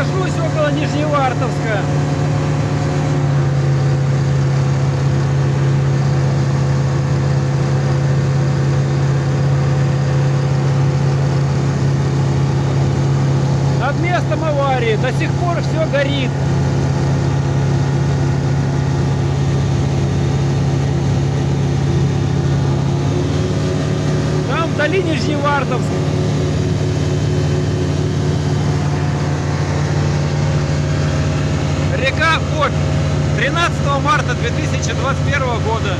Нахожусь около Нижневартовска. Над местом аварии до сих пор все горит. Там вдали Нижневартовск. Река Обь. 13 марта 2021 года.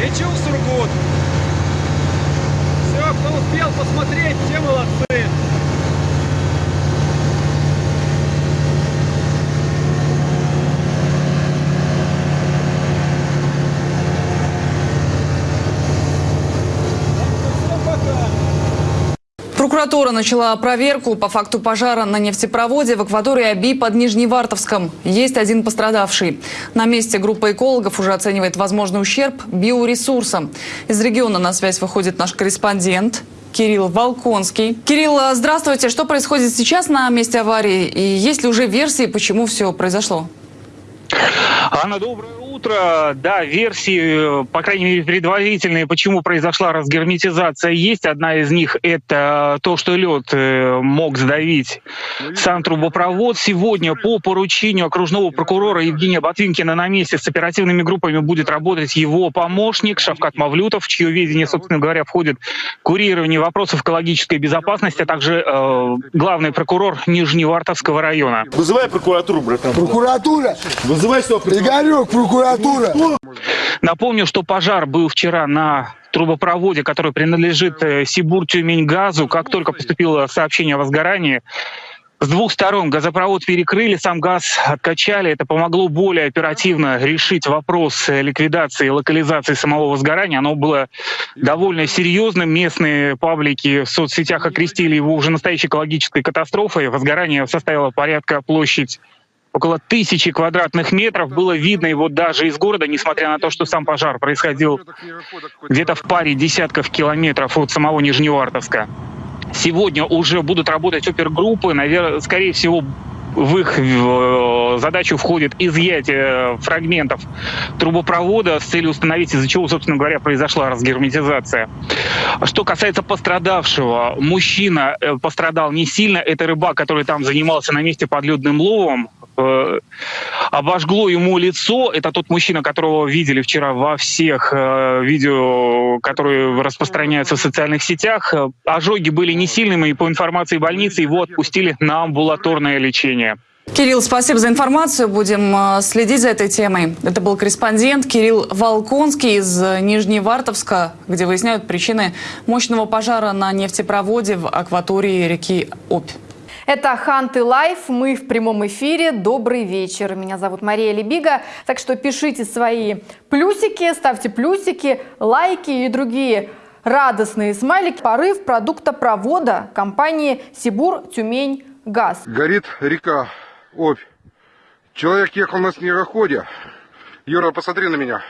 Лечу в Сургут. Все, кто успел посмотреть, те молодцы. Всем пока. Прокуратура начала проверку по факту пожара на нефтепроводе в акватории Аби под Нижневартовском. Есть один пострадавший. На месте группа экологов уже оценивает возможный ущерб биоресурсам. Из региона на связь выходит наш корреспондент Кирилл Волконский. Кирилл, а, здравствуйте. Что происходит сейчас на месте аварии? И есть ли уже версии, почему все произошло? Анна, доброе утро. Да, версии, э, по крайней мере, предварительные, почему произошла разгерметизация, есть. Одна из них – это то, что лед э, мог сдавить сам трубопровод. Сегодня по поручению окружного прокурора Евгения Ботвинкина на месте с оперативными группами будет работать его помощник Шавкат Мавлютов, в чье видение, собственно говоря, входит курирование вопросов экологической безопасности, а также э, главный прокурор Нижневартовского района. Вызывай прокуратуру, братан. Прокуратура! Вызывай сюда прокуратуру. Игорек, прокуратура! Напомню, что пожар был вчера на трубопроводе, который принадлежит э, Сибур Тюмень газу. Как только поступило сообщение о возгорании, с двух сторон газопровод перекрыли, сам газ откачали. Это помогло более оперативно решить вопрос э, ликвидации и локализации самого возгорания. Оно было довольно серьезным. Местные паблики в соцсетях окрестили его уже настоящей экологической катастрофой. Возгорание составило порядка площадь около тысячи квадратных метров. Было видно его даже из города, несмотря на то, что сам пожар происходил где-то в паре десятков километров от самого Нижневартовска. Сегодня уже будут работать опергруппы, наверное, скорее всего, в их э, задачу входит изъятие фрагментов трубопровода с целью установить, из-за чего, собственно говоря, произошла разгерметизация. Что касается пострадавшего, мужчина э, пострадал не сильно. Это рыбак, который там занимался на месте подледным ловом. Э, Обожгло ему лицо. Это тот мужчина, которого видели вчера во всех э, видео, которые распространяются в социальных сетях. Ожоги были не сильными, и по информации больницы его отпустили на амбулаторное лечение. Кирилл, спасибо за информацию. Будем э, следить за этой темой. Это был корреспондент Кирилл Волконский из э, Нижневартовска, где выясняют причины мощного пожара на нефтепроводе в акватории реки Обь. Это Ханты Live. Мы в прямом эфире. Добрый вечер. Меня зовут Мария Лебига. Так что пишите свои плюсики, ставьте плюсики, лайки и другие радостные смайлики. Порыв продуктопровода компании Сибур Тюмень Газ. Горит река Обь. Человек ехал на снегоходе. Юра, посмотри на меня.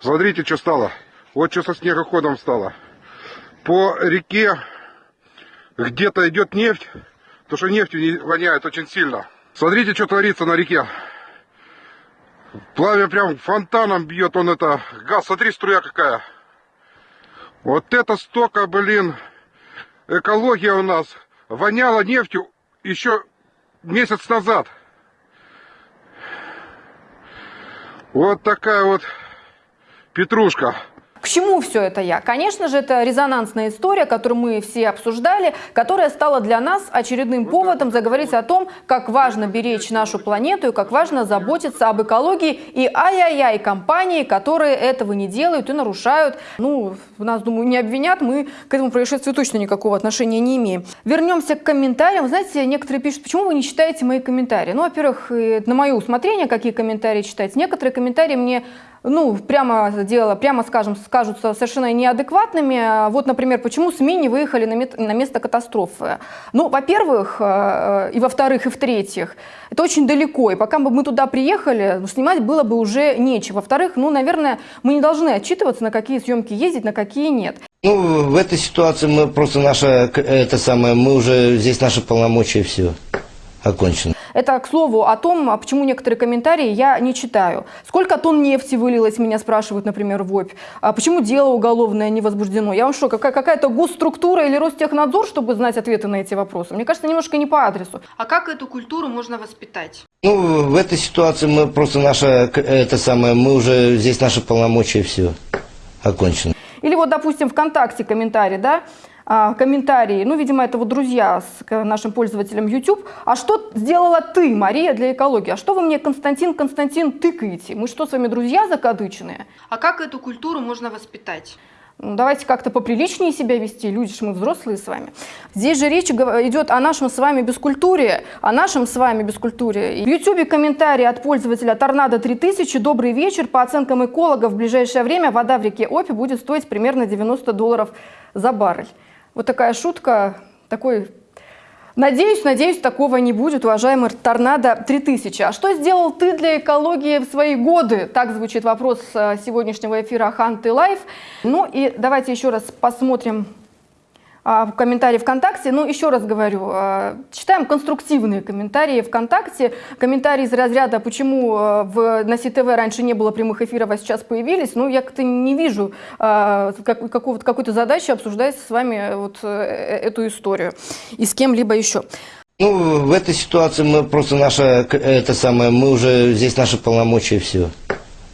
Смотрите, что стало. Вот что со снегоходом стало. По реке где-то идет нефть, потому что нефтью не воняет очень сильно. Смотрите, что творится на реке. Пламя прям фонтаном бьет он это. Газ, смотри, струя какая. Вот это столько, блин, экология у нас. Воняла нефтью еще месяц назад. Вот такая вот петрушка. К чему все это я? Конечно же, это резонансная история, которую мы все обсуждали, которая стала для нас очередным поводом заговорить о том, как важно беречь нашу планету и как важно заботиться об экологии. И ай-яй-яй компании, которые этого не делают и нарушают. Ну, нас, думаю, не обвинят, мы к этому происшествию точно никакого отношения не имеем. Вернемся к комментариям. Знаете, некоторые пишут, почему вы не читаете мои комментарии? Ну, во-первых, э, на мое усмотрение, какие комментарии читать. Некоторые комментарии мне ну, прямо дело, прямо скажем, скажутся совершенно неадекватными. Вот, например, почему СМИ не выехали на, мет, на место катастрофы? Ну, во-первых, э, и во-вторых, и в-третьих, это очень далеко, и пока бы мы туда приехали, ну, снимать было бы уже нечего. Во-вторых, ну, наверное, мы не должны отчитываться, на какие съемки ездить, на какие нет. Ну, в этой ситуации мы просто наша, это самое, мы уже, здесь наши полномочия все окончено. Это, к слову, о том, а почему некоторые комментарии я не читаю. Сколько тонн нефти вылилось, меня спрашивают, например, в ОПь. А почему дело уголовное не возбуждено? Я вам что, какая- какая-то госструктура или Ростехнадзор, чтобы знать ответы на эти вопросы? Мне кажется, немножко не по адресу. А как эту культуру можно воспитать? Ну, в этой ситуации мы просто наша, к- это самое, мы уже, здесь наши полномочия все окончено. Или вот, допустим, ВКонтакте комментарий, да? А, комментарии, ну, видимо, это вот друзья с нашим пользователям YouTube. А что сделала ты, Мария, для экологии? А что вы мне, Константин, Константин, тыкаете? Мы что, с вами друзья закадычные? А как эту культуру можно воспитать? Ну, давайте как-то поприличнее себя вести, люди ж мы взрослые с вами. Здесь же речь идет о нашем с вами бескультуре, о нашем с вами бескультуре. В Ютубе комментарий от пользователя Торнадо 3000. Добрый вечер. По оценкам экологов, в ближайшее время вода в реке Опи будет стоить примерно 90 долларов за баррель. Вот такая шутка, такой Надеюсь, надеюсь, такого не будет, уважаемый Торнадо 3000. А что сделал ты для экологии в свои годы? Так звучит вопрос э, сегодняшнего эфира Ханты Лайф. Ну и давайте еще раз посмотрим в комментарии ВКонтакте. Ну, еще раз говорю, а, читаем конструктивные комментарии ВКонтакте. Комментарии из разряда, почему а, в, на СТВ раньше не было прямых эфиров, а сейчас появились. Ну, я как-то не вижу а, как- какой-то задачи обсуждать с вами вот э, эту историю и с кем-либо еще. Ну, в этой ситуации мы просто наша, это самое, мы уже, здесь наши полномочия все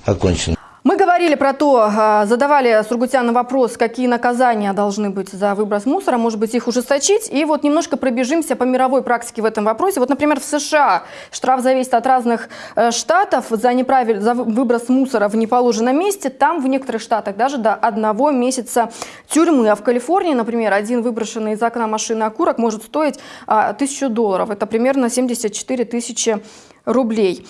окончено. Мы говорили про то, а, задавали Сургутяну вопрос, какие наказания должны быть за выброс мусора, может быть, их ужесточить. И вот немножко пробежимся по мировой практике в этом вопросе. Вот, например, в США штраф зависит от разных э, штатов за, неправиль... за вы- выброс мусора в неположенном месте. Там в некоторых штатах даже до одного месяца тюрьмы. А в Калифорнии, например, один выброшенный из окна машины окурок может стоить а, тысячу долларов. Это примерно 74 тысячи рублей.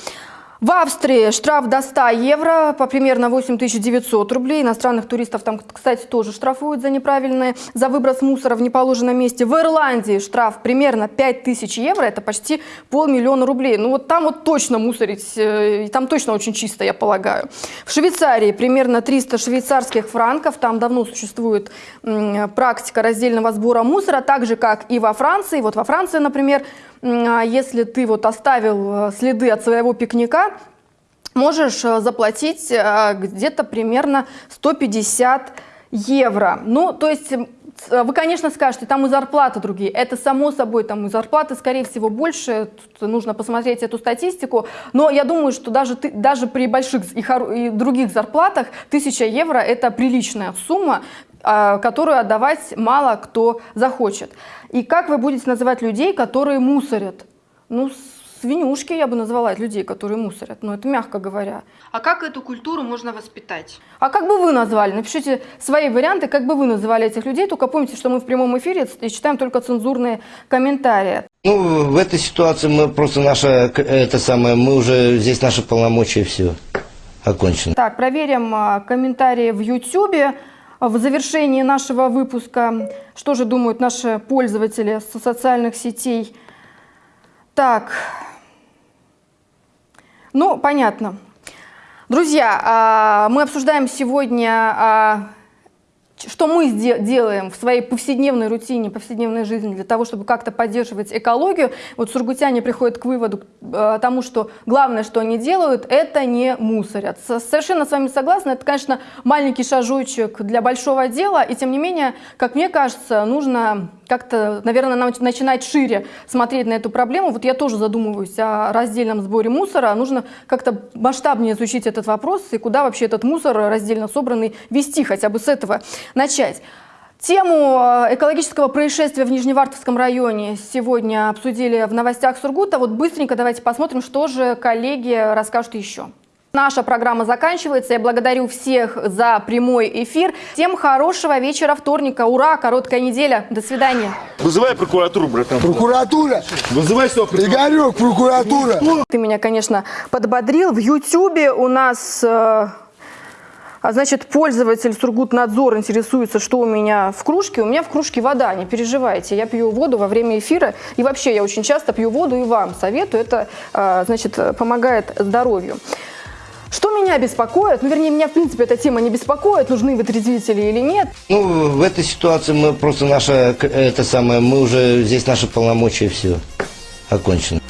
В Австрии штраф до 100 евро, по примерно 8900 рублей. Иностранных туристов там, кстати, тоже штрафуют за неправильное, за выброс мусора в неположенном месте. В Ирландии штраф примерно 5000 евро, это почти полмиллиона рублей. Ну вот там вот точно мусорить, э, и там точно очень чисто, я полагаю. В Швейцарии примерно 300 швейцарских франков, там давно существует практика раздельного сбора мусора, так же, как и во Франции. Вот во Франции, например, если ты вот оставил э, следы от своего пикника, можешь э, заплатить э, где-то примерно 150 евро. Ну, то есть вы, конечно, скажете, там и зарплаты другие. Это само собой, там и зарплаты, скорее всего, больше. Тут нужно посмотреть эту статистику. Но я думаю, что даже, ты, даже при больших и, и других зарплатах 1000 евро – это приличная сумма, а, которую отдавать мало кто захочет. И как вы будете называть людей, которые мусорят? Ну, свинюшки я бы назвала людей, которые мусорят, но это мягко говоря. А как эту культуру можно воспитать? А как бы вы назвали? Напишите свои варианты, как бы вы называли этих людей. Только помните, что мы в прямом эфире и читаем только цензурные комментарии. Ну, в этой ситуации мы просто наша, это самое, мы уже, здесь наши полномочия все окончено. Так, проверим а, комментарии в YouTube. В завершении нашего выпуска, что же думают наши пользователи со социальных сетей. Так, ну, понятно. Друзья, а, мы обсуждаем сегодня, а, что мы делаем в своей повседневной рутине, повседневной жизни для того, чтобы как-то поддерживать экологию. Вот сургутяне приходят к выводу э, тому, что главное, что они делают, это не мусорят. Со- Совершенно с вами согласна. Это, конечно, маленький шажочек для большого дела, и тем не менее, как мне кажется, нужно как-то, наверное, нам начинать шире смотреть на эту проблему. Вот я тоже задумываюсь о раздельном сборе мусора. Нужно как-то масштабнее изучить этот вопрос и куда вообще этот мусор раздельно собранный вести, хотя бы с этого начать. Тему э, экологического происшествия в Нижневартовском районе сегодня обсудили в новостях Сургута. Вот быстренько давайте посмотрим, что же коллеги расскажут еще. Наша программа заканчивается. Я благодарю всех за прямой эфир. Всем хорошего вечера вторника. Ура! Короткая неделя. До свидания. Вызывай прокуратуру, братан. Прокуратура! Вызывай сюда прокуратуру. Игорек, прокуратура! Ты меня, конечно, подбодрил. В Ютьюбе у нас, э, а, значит, пользователь Сургутнадзор интересуется, что у меня в кружке. У меня в кружке вода, не переживайте. Я пью воду во время эфира. И вообще я очень часто пью воду и вам советую. Это, э, значит, помогает здоровью. Меня беспокоит, ну вернее меня в принципе эта тема не беспокоит, нужны вытрезвители или нет. Ну, в этой ситуации мы просто наша, это самое, мы уже здесь наши полномочия все окончены.